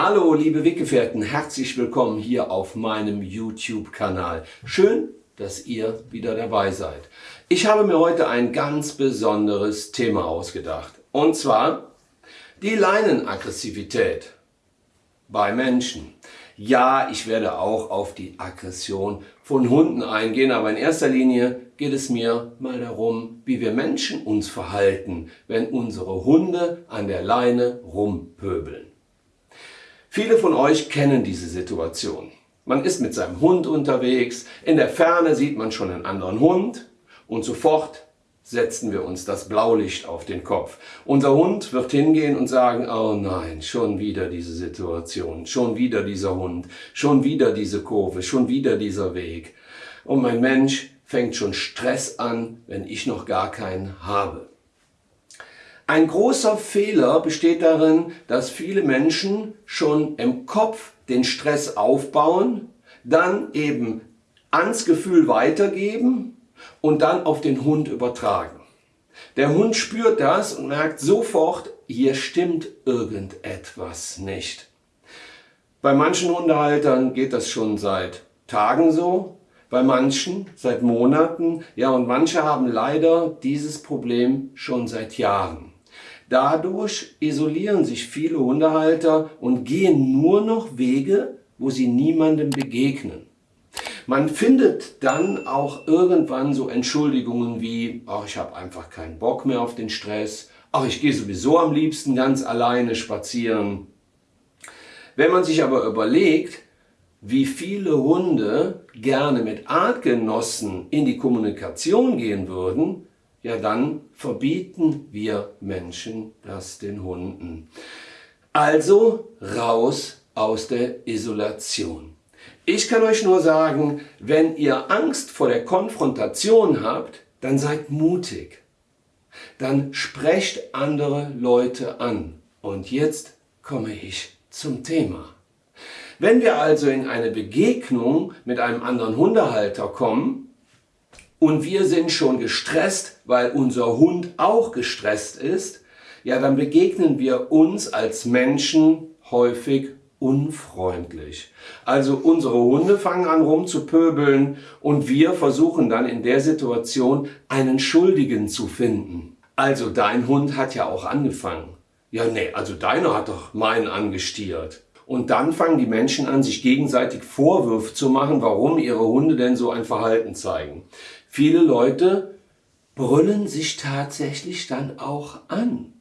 Hallo liebe Weggefährten, herzlich willkommen hier auf meinem YouTube-Kanal. Schön, dass ihr wieder dabei seid. Ich habe mir heute ein ganz besonderes Thema ausgedacht. Und zwar die Leinenaggressivität bei Menschen. Ja, ich werde auch auf die Aggression von Hunden eingehen, aber in erster Linie geht es mir mal darum, wie wir Menschen uns verhalten, wenn unsere Hunde an der Leine rumpöbeln. Viele von euch kennen diese Situation. Man ist mit seinem Hund unterwegs, in der Ferne sieht man schon einen anderen Hund und sofort setzen wir uns das Blaulicht auf den Kopf. Unser Hund wird hingehen und sagen, oh nein, schon wieder diese Situation, schon wieder dieser Hund, schon wieder diese Kurve, schon wieder dieser Weg. Und mein Mensch fängt schon Stress an, wenn ich noch gar keinen habe. Ein großer Fehler besteht darin, dass viele Menschen schon im Kopf den Stress aufbauen, dann eben ans Gefühl weitergeben und dann auf den Hund übertragen. Der Hund spürt das und merkt sofort, hier stimmt irgendetwas nicht. Bei manchen Hundehaltern geht das schon seit Tagen so, bei manchen seit Monaten, ja und manche haben leider dieses Problem schon seit Jahren. Dadurch isolieren sich viele Hundehalter und gehen nur noch Wege, wo sie niemandem begegnen. Man findet dann auch irgendwann so Entschuldigungen wie, ach, ich habe einfach keinen Bock mehr auf den Stress, ach, ich gehe sowieso am liebsten ganz alleine spazieren. Wenn man sich aber überlegt, wie viele Hunde gerne mit Artgenossen in die Kommunikation gehen würden, ja dann verbieten wir Menschen das den Hunden. Also raus aus der Isolation. Ich kann euch nur sagen, wenn ihr Angst vor der Konfrontation habt, dann seid mutig. Dann sprecht andere Leute an. Und jetzt komme ich zum Thema. Wenn wir also in eine Begegnung mit einem anderen Hundehalter kommen, und wir sind schon gestresst, weil unser Hund auch gestresst ist, ja, dann begegnen wir uns als Menschen häufig unfreundlich. Also unsere Hunde fangen an rumzupöbeln und wir versuchen dann in der Situation einen Schuldigen zu finden. Also dein Hund hat ja auch angefangen. Ja, nee, also deiner hat doch meinen angestiert. Und dann fangen die Menschen an, sich gegenseitig Vorwürfe zu machen, warum ihre Hunde denn so ein Verhalten zeigen. Viele Leute brüllen sich tatsächlich dann auch an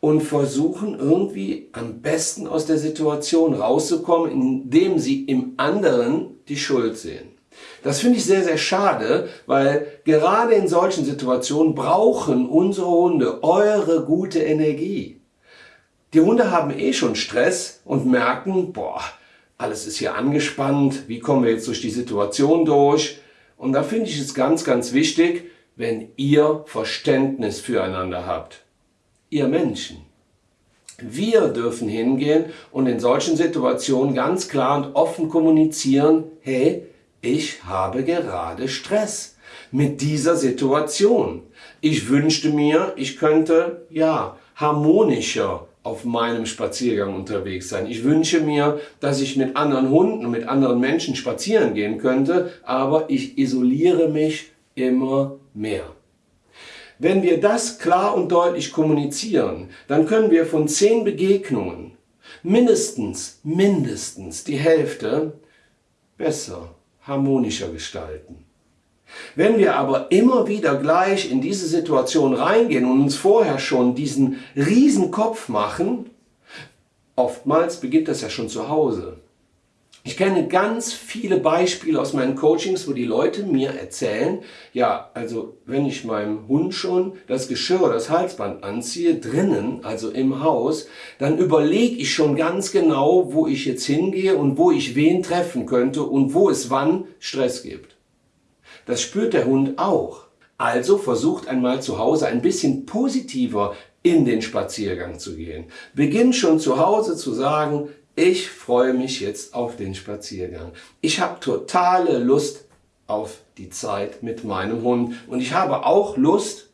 und versuchen irgendwie am besten aus der Situation rauszukommen, indem sie im anderen die Schuld sehen. Das finde ich sehr, sehr schade, weil gerade in solchen Situationen brauchen unsere Hunde eure gute Energie. Die Hunde haben eh schon Stress und merken, boah, alles ist hier angespannt, wie kommen wir jetzt durch die Situation durch? Und da finde ich es ganz, ganz wichtig, wenn ihr Verständnis füreinander habt. Ihr Menschen. Wir dürfen hingehen und in solchen Situationen ganz klar und offen kommunizieren, hey, ich habe gerade Stress mit dieser Situation. Ich wünschte mir, ich könnte, ja, harmonischer auf meinem Spaziergang unterwegs sein. Ich wünsche mir, dass ich mit anderen Hunden und mit anderen Menschen spazieren gehen könnte, aber ich isoliere mich immer mehr. Wenn wir das klar und deutlich kommunizieren, dann können wir von zehn Begegnungen mindestens, mindestens die Hälfte besser, harmonischer gestalten. Wenn wir aber immer wieder gleich in diese Situation reingehen und uns vorher schon diesen riesen Kopf machen, oftmals beginnt das ja schon zu Hause. Ich kenne ganz viele Beispiele aus meinen Coachings, wo die Leute mir erzählen, ja, also wenn ich meinem Hund schon das Geschirr, das Halsband anziehe, drinnen, also im Haus, dann überlege ich schon ganz genau, wo ich jetzt hingehe und wo ich wen treffen könnte und wo es wann Stress gibt. Das spürt der Hund auch. Also versucht einmal zu Hause ein bisschen positiver in den Spaziergang zu gehen. Beginn schon zu Hause zu sagen, ich freue mich jetzt auf den Spaziergang. Ich habe totale Lust auf die Zeit mit meinem Hund und ich habe auch Lust,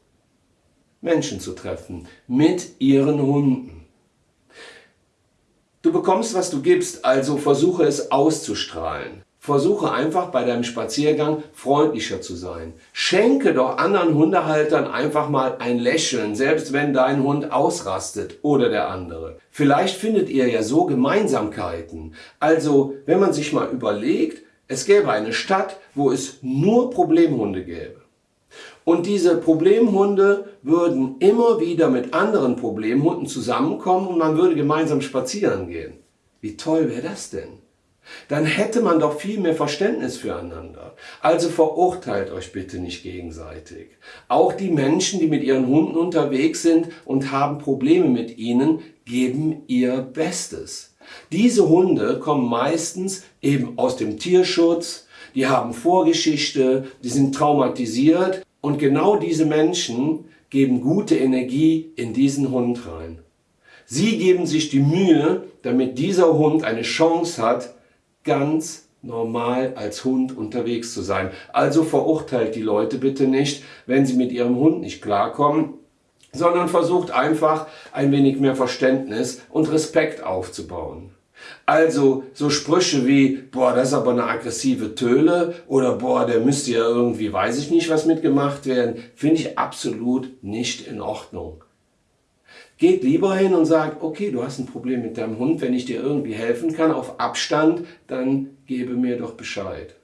Menschen zu treffen mit ihren Hunden. Du bekommst, was du gibst, also versuche es auszustrahlen. Versuche einfach bei deinem Spaziergang freundlicher zu sein. Schenke doch anderen Hundehaltern einfach mal ein Lächeln, selbst wenn dein Hund ausrastet oder der andere. Vielleicht findet ihr ja so Gemeinsamkeiten. Also, wenn man sich mal überlegt, es gäbe eine Stadt, wo es nur Problemhunde gäbe. Und diese Problemhunde würden immer wieder mit anderen Problemhunden zusammenkommen und man würde gemeinsam spazieren gehen. Wie toll wäre das denn? Dann hätte man doch viel mehr Verständnis füreinander. Also verurteilt euch bitte nicht gegenseitig. Auch die Menschen, die mit ihren Hunden unterwegs sind und haben Probleme mit ihnen, geben ihr Bestes. Diese Hunde kommen meistens eben aus dem Tierschutz, die haben Vorgeschichte, die sind traumatisiert und genau diese Menschen geben gute Energie in diesen Hund rein. Sie geben sich die Mühe, damit dieser Hund eine Chance hat, ganz normal als Hund unterwegs zu sein. Also verurteilt die Leute bitte nicht, wenn sie mit ihrem Hund nicht klarkommen, sondern versucht einfach ein wenig mehr Verständnis und Respekt aufzubauen. Also so Sprüche wie, boah, das ist aber eine aggressive Töle oder boah, der müsste ja irgendwie, weiß ich nicht, was mitgemacht werden, finde ich absolut nicht in Ordnung. Geht lieber hin und sagt, okay, du hast ein Problem mit deinem Hund, wenn ich dir irgendwie helfen kann auf Abstand, dann gebe mir doch Bescheid.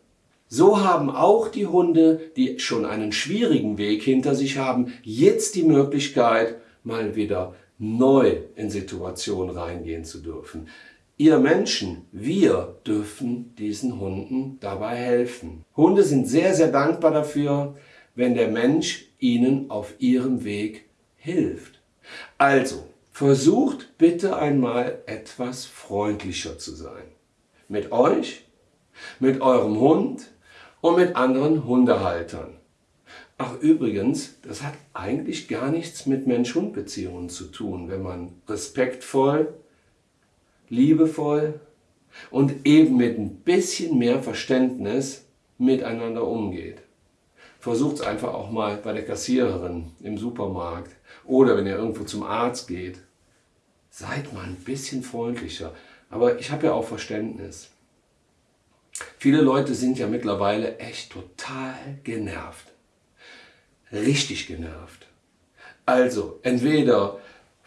So haben auch die Hunde, die schon einen schwierigen Weg hinter sich haben, jetzt die Möglichkeit, mal wieder neu in Situationen reingehen zu dürfen. Ihr Menschen, wir dürfen diesen Hunden dabei helfen. Hunde sind sehr, sehr dankbar dafür, wenn der Mensch ihnen auf ihrem Weg hilft. Also, versucht bitte einmal etwas freundlicher zu sein. Mit euch, mit eurem Hund und mit anderen Hundehaltern. Ach übrigens, das hat eigentlich gar nichts mit Mensch-Hund-Beziehungen zu tun, wenn man respektvoll, liebevoll und eben mit ein bisschen mehr Verständnis miteinander umgeht. Versucht es einfach auch mal bei der Kassiererin im Supermarkt oder wenn ihr irgendwo zum Arzt geht. Seid mal ein bisschen freundlicher. Aber ich habe ja auch Verständnis. Viele Leute sind ja mittlerweile echt total genervt. Richtig genervt. Also entweder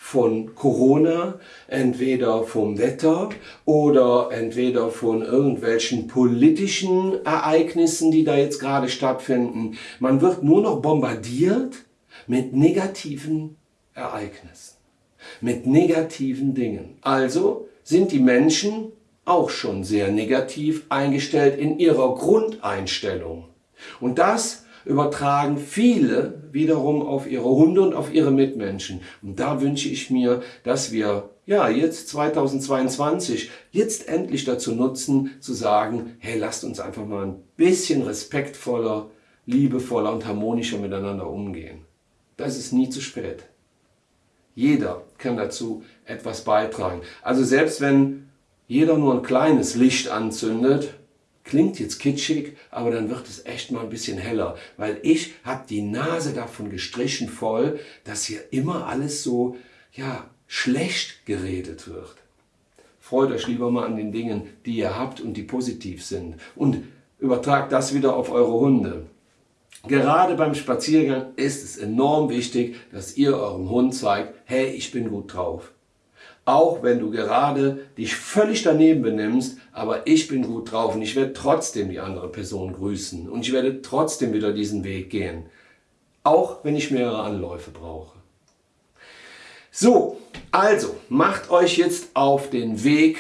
von Corona, entweder vom Wetter oder entweder von irgendwelchen politischen Ereignissen, die da jetzt gerade stattfinden. Man wird nur noch bombardiert mit negativen Ereignissen, mit negativen Dingen. Also sind die Menschen auch schon sehr negativ eingestellt in ihrer Grundeinstellung. Und das übertragen viele wiederum auf ihre Hunde und auf ihre Mitmenschen. Und da wünsche ich mir, dass wir ja jetzt 2022 jetzt endlich dazu nutzen, zu sagen, hey, lasst uns einfach mal ein bisschen respektvoller, liebevoller und harmonischer miteinander umgehen. Das ist nie zu spät. Jeder kann dazu etwas beitragen. Also selbst wenn jeder nur ein kleines Licht anzündet, Klingt jetzt kitschig, aber dann wird es echt mal ein bisschen heller, weil ich habe die Nase davon gestrichen voll, dass hier immer alles so, ja, schlecht geredet wird. Freut euch lieber mal an den Dingen, die ihr habt und die positiv sind und übertragt das wieder auf eure Hunde. Gerade beim Spaziergang ist es enorm wichtig, dass ihr eurem Hund zeigt, hey, ich bin gut drauf. Auch wenn du gerade dich völlig daneben benimmst, aber ich bin gut drauf und ich werde trotzdem die andere Person grüßen und ich werde trotzdem wieder diesen Weg gehen. Auch wenn ich mehrere Anläufe brauche. So, also macht euch jetzt auf den Weg,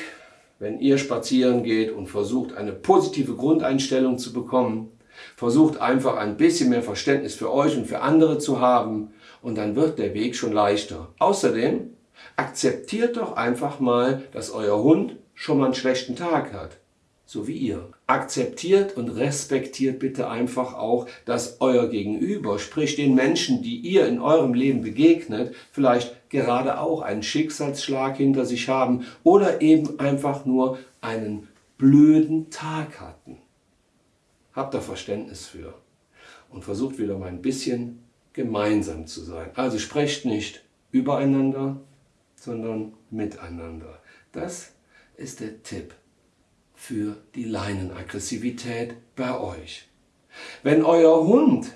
wenn ihr spazieren geht und versucht eine positive Grundeinstellung zu bekommen. Versucht einfach ein bisschen mehr Verständnis für euch und für andere zu haben und dann wird der Weg schon leichter. Außerdem Akzeptiert doch einfach mal, dass euer Hund schon mal einen schlechten Tag hat. So wie ihr. Akzeptiert und respektiert bitte einfach auch, dass euer Gegenüber, sprich den Menschen, die ihr in eurem Leben begegnet, vielleicht gerade auch einen Schicksalsschlag hinter sich haben oder eben einfach nur einen blöden Tag hatten. Habt da Verständnis für und versucht wieder mal ein bisschen gemeinsam zu sein. Also sprecht nicht übereinander, sondern miteinander. Das ist der Tipp für die Leinenaggressivität bei euch. Wenn euer Hund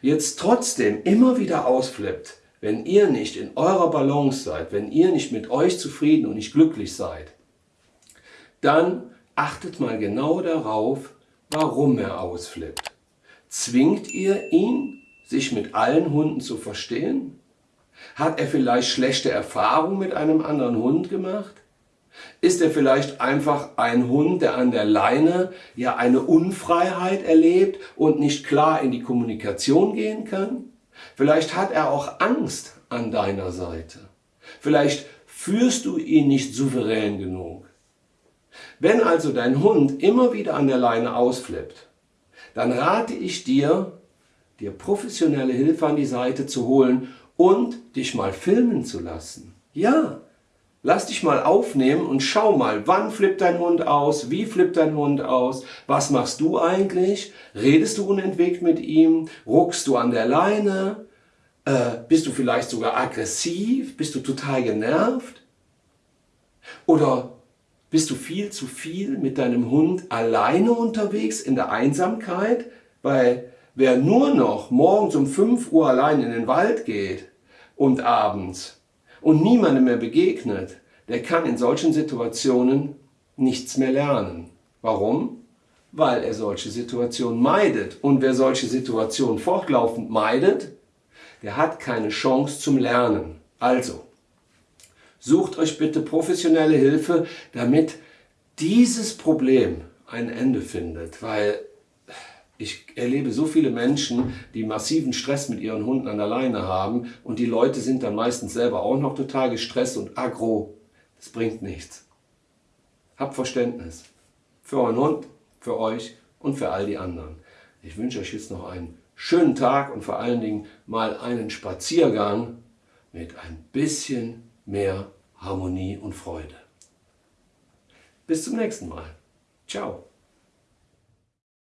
jetzt trotzdem immer wieder ausflippt, wenn ihr nicht in eurer Balance seid, wenn ihr nicht mit euch zufrieden und nicht glücklich seid, dann achtet mal genau darauf, warum er ausflippt. Zwingt ihr ihn, sich mit allen Hunden zu verstehen? Hat er vielleicht schlechte Erfahrungen mit einem anderen Hund gemacht? Ist er vielleicht einfach ein Hund, der an der Leine ja eine Unfreiheit erlebt und nicht klar in die Kommunikation gehen kann? Vielleicht hat er auch Angst an deiner Seite. Vielleicht führst du ihn nicht souverän genug. Wenn also dein Hund immer wieder an der Leine ausflippt, dann rate ich dir, dir professionelle Hilfe an die Seite zu holen und dich mal filmen zu lassen. Ja, lass dich mal aufnehmen und schau mal, wann flippt dein Hund aus, wie flippt dein Hund aus, was machst du eigentlich, redest du unentwegt mit ihm, ruckst du an der Leine, äh, bist du vielleicht sogar aggressiv, bist du total genervt? Oder bist du viel zu viel mit deinem Hund alleine unterwegs in der Einsamkeit, weil wer nur noch morgens um 5 Uhr allein in den Wald geht und abends und niemandem mehr begegnet, der kann in solchen Situationen nichts mehr lernen. Warum? Weil er solche Situationen meidet. Und wer solche Situationen fortlaufend meidet, der hat keine Chance zum Lernen. Also, Sucht euch bitte professionelle Hilfe, damit dieses Problem ein Ende findet, weil ich erlebe so viele Menschen, die massiven Stress mit ihren Hunden an der Leine haben und die Leute sind dann meistens selber auch noch total gestresst und aggro. Das bringt nichts. Habt Verständnis. Für euren Hund, für euch und für all die anderen. Ich wünsche euch jetzt noch einen schönen Tag und vor allen Dingen mal einen Spaziergang mit ein bisschen mehr Harmonie und Freude. Bis zum nächsten Mal. Ciao.